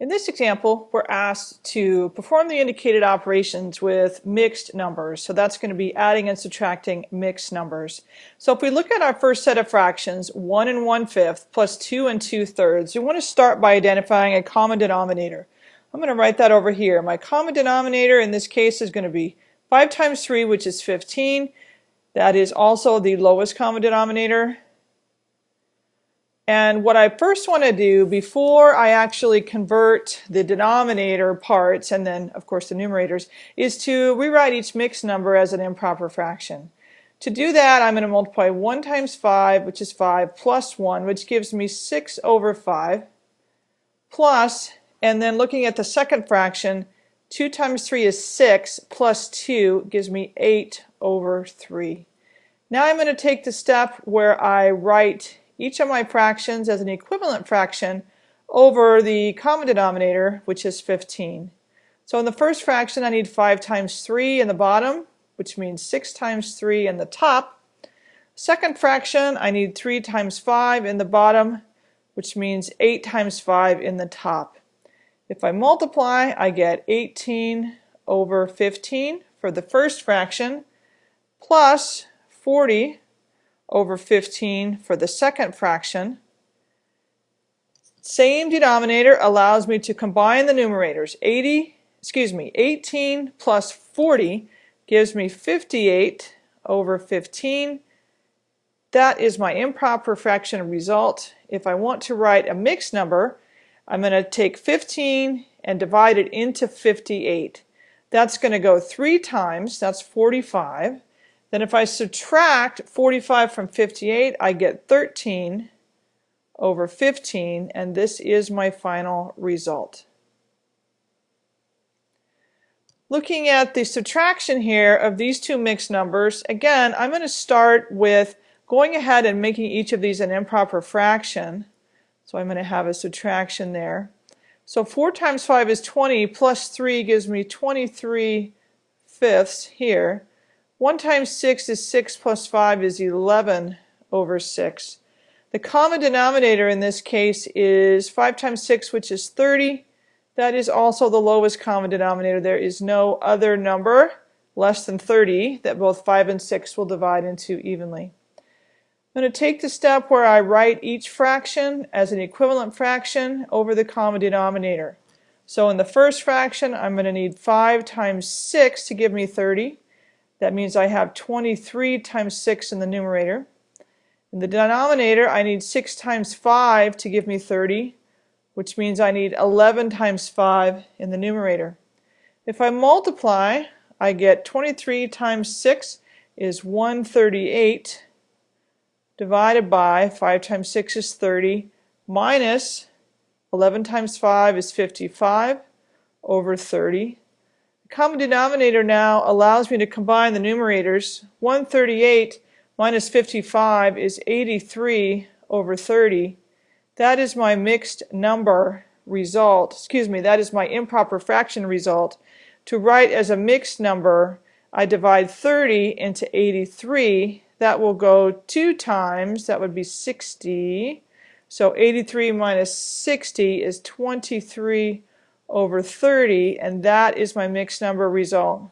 In this example, we're asked to perform the indicated operations with mixed numbers. So that's going to be adding and subtracting mixed numbers. So if we look at our first set of fractions, 1 and 1 fifth plus 2 and 2 thirds, we want to start by identifying a common denominator. I'm going to write that over here. My common denominator in this case is going to be 5 times 3, which is 15. That is also the lowest common denominator. And what I first want to do before I actually convert the denominator parts and then of course the numerators is to rewrite each mixed number as an improper fraction. To do that I'm going to multiply 1 times 5 which is 5 plus 1 which gives me 6 over 5 plus and then looking at the second fraction 2 times 3 is 6 plus 2 gives me 8 over 3. Now I'm going to take the step where I write each of my fractions as an equivalent fraction over the common denominator, which is 15. So in the first fraction, I need 5 times 3 in the bottom, which means 6 times 3 in the top. Second fraction, I need 3 times 5 in the bottom, which means 8 times 5 in the top. If I multiply, I get 18 over 15 for the first fraction, plus 40 over 15 for the second fraction. Same denominator allows me to combine the numerators. 80, excuse me, 18 plus 40 gives me 58 over 15. That is my improper fraction result. If I want to write a mixed number, I'm going to take 15 and divide it into 58. That's going to go three times, that's 45. Then if I subtract 45 from 58, I get 13 over 15, and this is my final result. Looking at the subtraction here of these two mixed numbers, again, I'm going to start with going ahead and making each of these an improper fraction. So I'm going to have a subtraction there. So 4 times 5 is 20, plus 3 gives me 23 fifths here. 1 times 6 is 6 plus 5 is 11 over 6. The common denominator in this case is 5 times 6 which is 30. That is also the lowest common denominator. There is no other number less than 30 that both 5 and 6 will divide into evenly. I'm going to take the step where I write each fraction as an equivalent fraction over the common denominator. So in the first fraction I'm going to need 5 times 6 to give me 30. That means I have 23 times 6 in the numerator. In the denominator, I need 6 times 5 to give me 30, which means I need 11 times 5 in the numerator. If I multiply, I get 23 times 6 is 138 divided by 5 times 6 is 30 minus 11 times 5 is 55 over 30 common denominator now allows me to combine the numerators. 138 minus 55 is 83 over 30. That is my mixed number result. Excuse me, that is my improper fraction result. To write as a mixed number, I divide 30 into 83. That will go two times. That would be 60. So 83 minus 60 is 23 over 30, and that is my mixed number result.